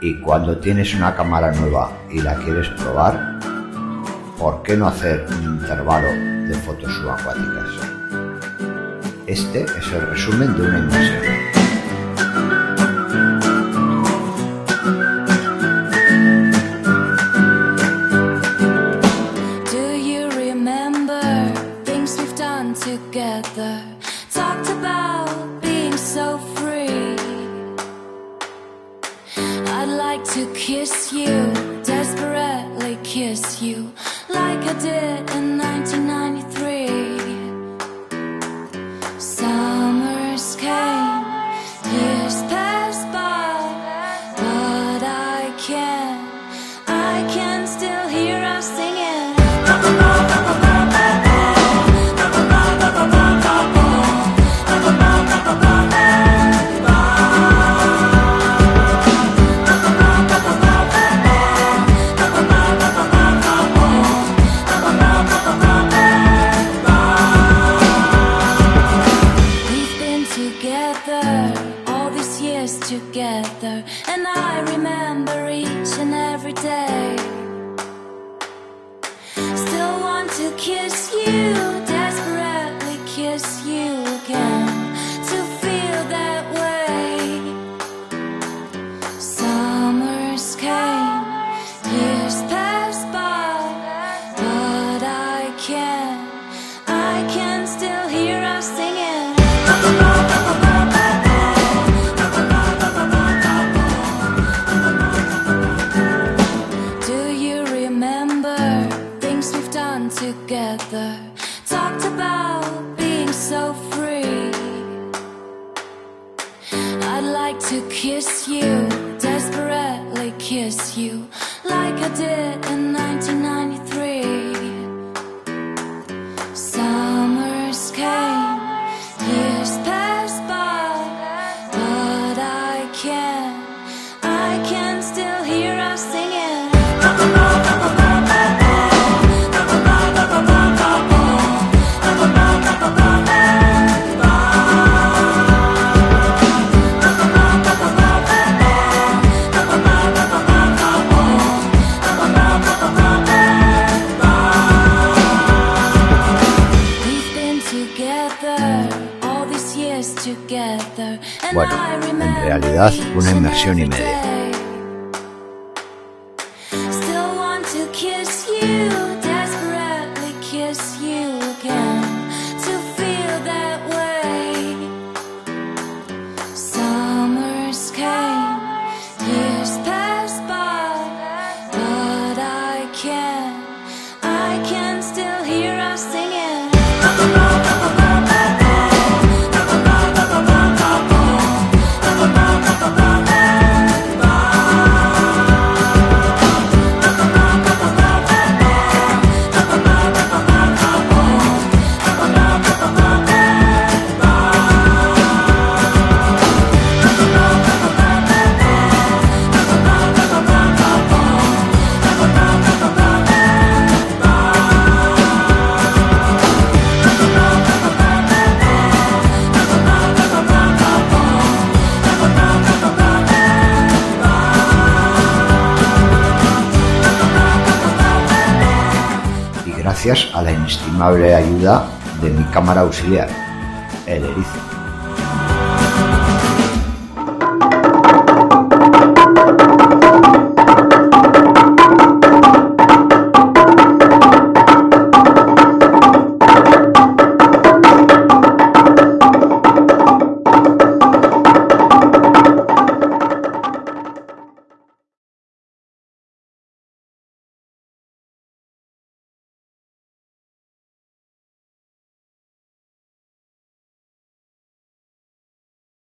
Y cuando tienes una cámara nueva y la quieres probar, ¿por qué no hacer un intervalo de fotos subacuáticas? Este es el resumen de una inmersión. together talked about being so like to kiss you, desperately kiss you Still want to kiss together. Talked about being so free. I'd like to kiss you Desperately kiss you Like I did Bueno, en realidad una inmersión y media. Gracias a la inestimable ayuda de mi cámara auxiliar, el erizo.